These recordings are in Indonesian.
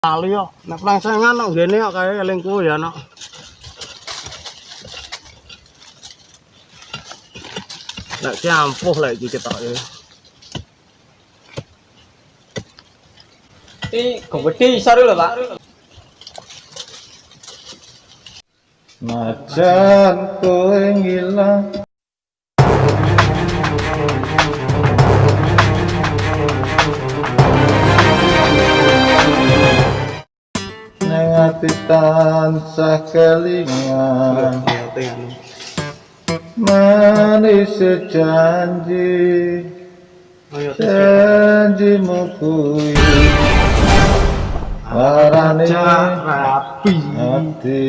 lali yo nek plengsengan kok ngene kok kaya eling kuwi ya nok nek campuh lek iki ketok ya Ini gede tansah kelingan Manis janji Janjimu kuwi Warane rapi. hati.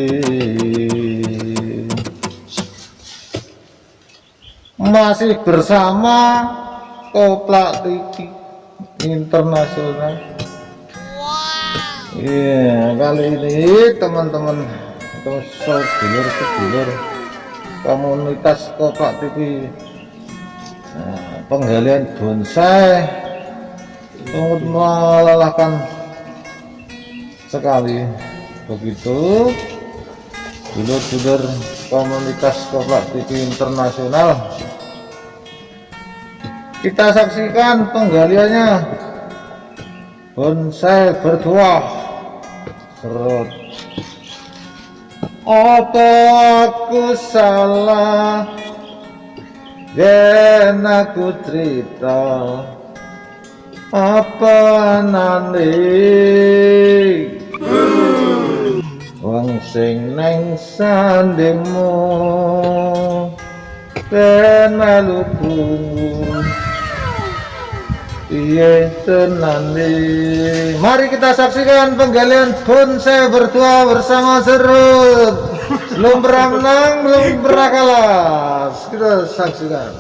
Masih bersama Koplak Tiki Internasional Iya kali ini teman-teman atau sedulur sedulur komunitas Koplak TV nah, penggalian bonsai. Sangat melelahkan sekali. Begitu dulur-dulur komunitas Koplak TV internasional. Kita saksikan penggaliannya. Bonsai bertuah serut apa aku salah? Yen aku cerita apa nanti wong sing neng sandingmu ben maluku Iya Mari kita saksikan penggalian bonsai berdua bersama serut. Belum pernah menang, belum pernah kalah Kita saksikan.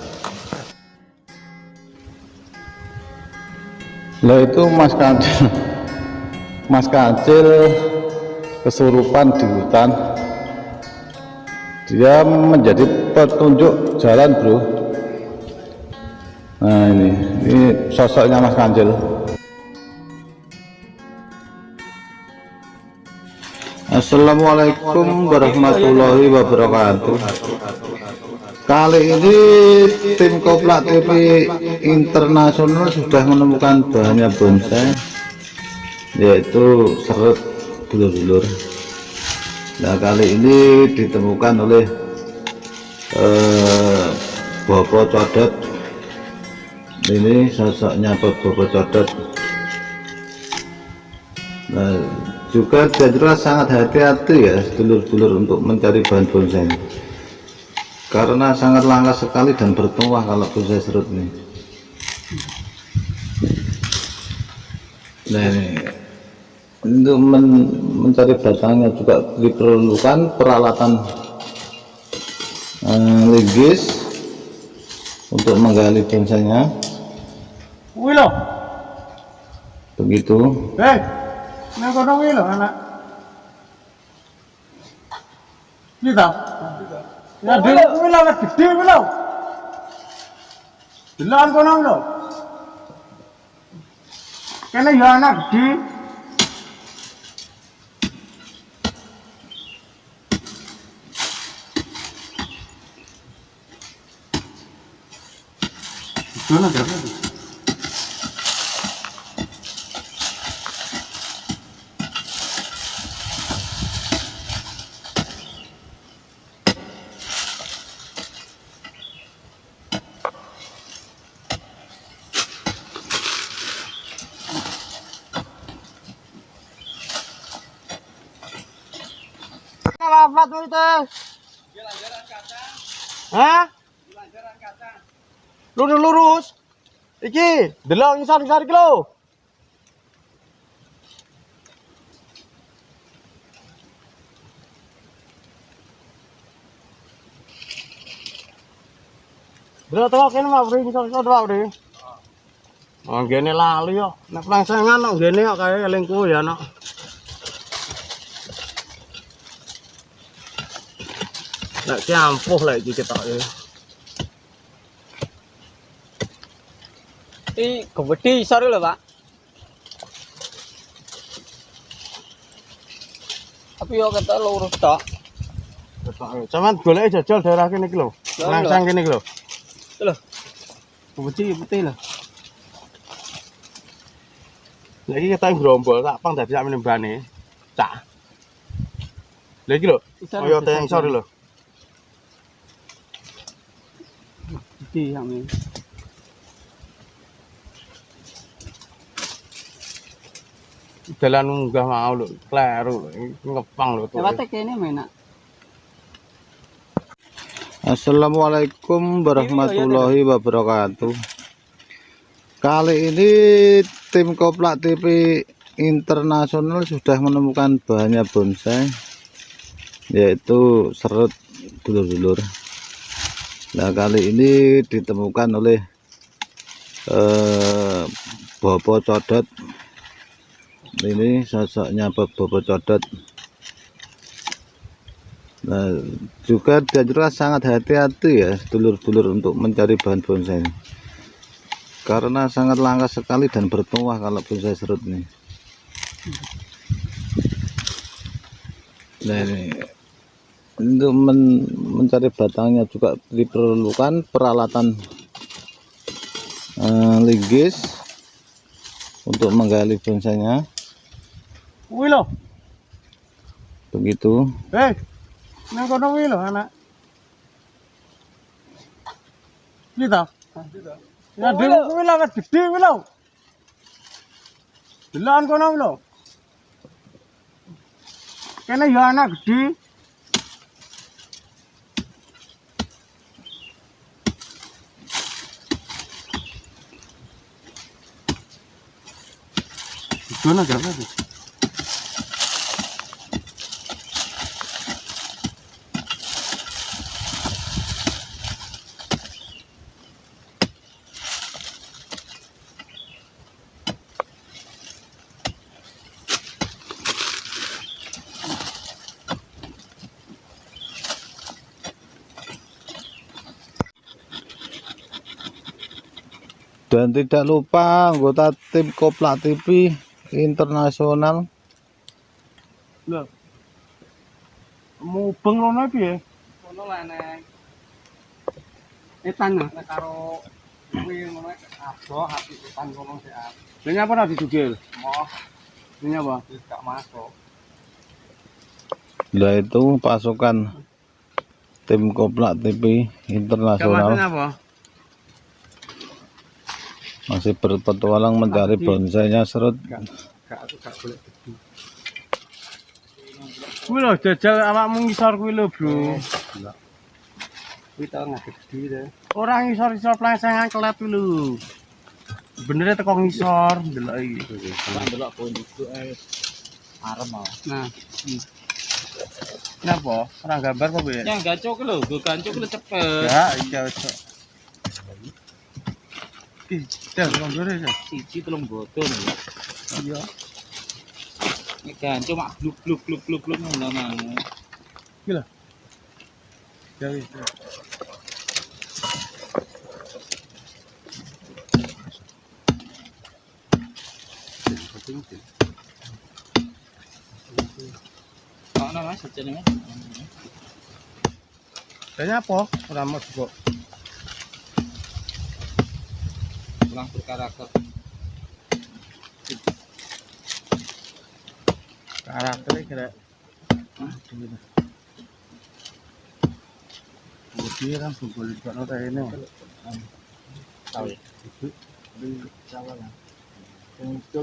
Lah itu Mas Kancil. Mas Kancil kesurupan di hutan. Dia menjadi petunjuk jalan bro nah ini. Ini sosoknya Mas Kancil Assalamualaikum warahmatullahi wabarakatuh. Kali ini tim Koplak TV Internasional sudah menemukan bahannya bonsai yaitu serut dulur-dulur. Nah kali ini ditemukan oleh eh, Bopo Codot ini sosoknya Bopo Codot. Nah juga jelas sangat hati-hati ya dulur-dulur untuk mencari bahan bonsai karena sangat langka sekali dan bertuah kalau bonsai serut ini. Nah ini. Untuk men mencari batangnya juga diperlukan peralatan eh, legis untuk menggali bonsainya kuwi lho begitu eh nek kono kuwi lho anak Kita. Ya dhewe kuwi lho anak gede lho. Delokan kono. Kene ya anak gede. Mana berapa? Apa tuh itu? Hah? Lurus lurus. Iki, delok ngisor-ngisor iki lho. Delok teko kene mah bri ngisor-ngisor wae bri. Oh, ngene lali yo. Nek plengsengan kok ngene kok kaya eling kuwi ya nok. Nek campuh lek iki ketok ya. Ini gede isor lho, Pak. Tapi yo kata lurus tok. Cuman golek jajal daerah kene iki lho. Langsang kene iki lho. Itu lho. Putih putih lho. Lah iki kita grombol tak pang dadi sak menembane. Cak. Lah iki lho. Kaya teng sore lho. Iki yang ini. Dalan munggah mau lho, kleru lho. Ngepang lho tuh. Lewat kene menak. Assalamualaikum warahmatullahi wabarakatuh Kali ini tim Koplak TV Internasional sudah menemukan bahannya bonsai Yaitu serut dulur-dulur Nah kali ini ditemukan oleh eh, Bobo Codot Ini sosoknya Bobo Codot Nah, juga dianjurkan sangat hati-hati ya dulur-dulur untuk mencari bahan bonsai. Karena sangat langka sekali dan bertuah kalau bonsai serut ini. Nah, ini untuk men- mencari batangnya juga diperlukan peralatan eh, linggis untuk menggali bonsainya. Kuwi lho. Begitu. Eh. Nang kono kuwi lho anak. Kita. Ya dhewe kuwi lho gede kuwi lho. Delan kono lho. Kene ya anak gede. Dan tidak lupa anggota tim Koplak TV Internasional Lho. Mubeng ngono piye? Kono lah neng. Etan nek karo kuwi ngono ado hati etan kono sik. Lah nyapa ora didugil? Moh Ini apa? gak masuk. Lah itu pasukan tim Koplak TV Internasional apa? Masih berpetualang mencari bonsainya serut. Kuwi lho jajal awakmu ngisor kuwi lho, Bro. Kuwi tau nggak gede deh. Ora ngisor-ngisor plesengan kelet kuwi lho. Bener teko ngisor ndelok iki. Tak delok poin itu eh arem. Nah. Kenapa? Ora gambar apa piye? Yang gancok lho, gue gancok lho cepet. Ya, iya wis. Dah, belum dulu dah. Cici belum botol. Iya. Ini kan cuma blub blub blub blub blub mana mana. Gila. Jadi. Mana mas? Sejauh ini. Tanya apa? Ramah juga. memang berkarakter karakter kira Budi langsung boleh buat nota ini. Tahu ya? Di cawan. Yang itu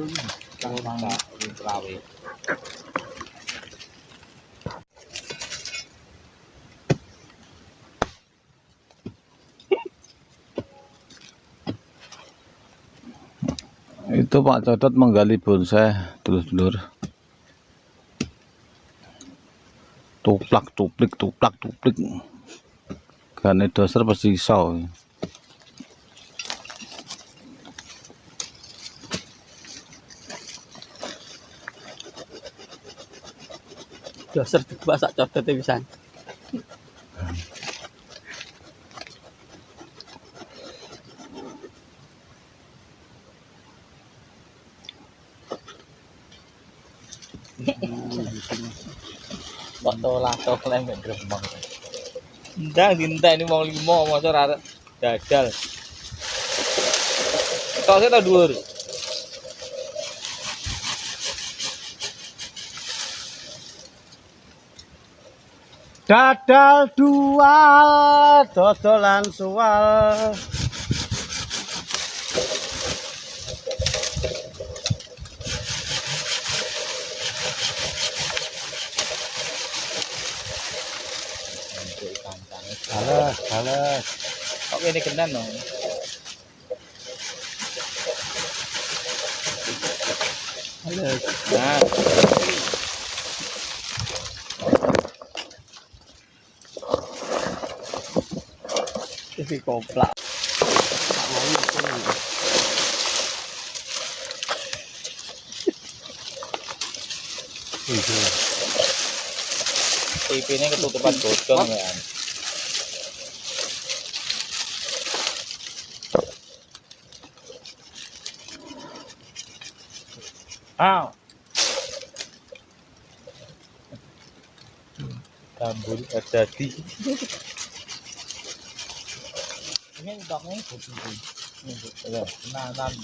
kalau mangga di cawe. Itu Pak Codot menggali bonsai dulur-dulur tuplak tuplik tuplak tuplik gane dasar pasti iso. Dasar dibuat sak codote pisan. Kok tolak tolak mek gremeng. Ndang dinta ini mau limo masa ora dadal. Tok sik ta dhuwur. Dadal dual, dodolan sual. Hales, hales. Kok ini kenan no? Hales. Nah, Ini koplak. TV-nya ketutupan godong ya. Aw. Tambul jadi. Ini udangnya putih. Ini ya, nanan.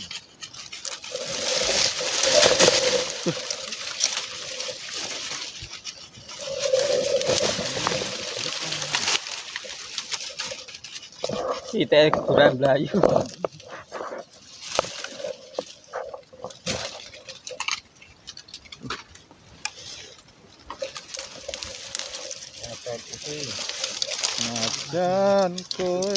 Kita kurang belayu. ko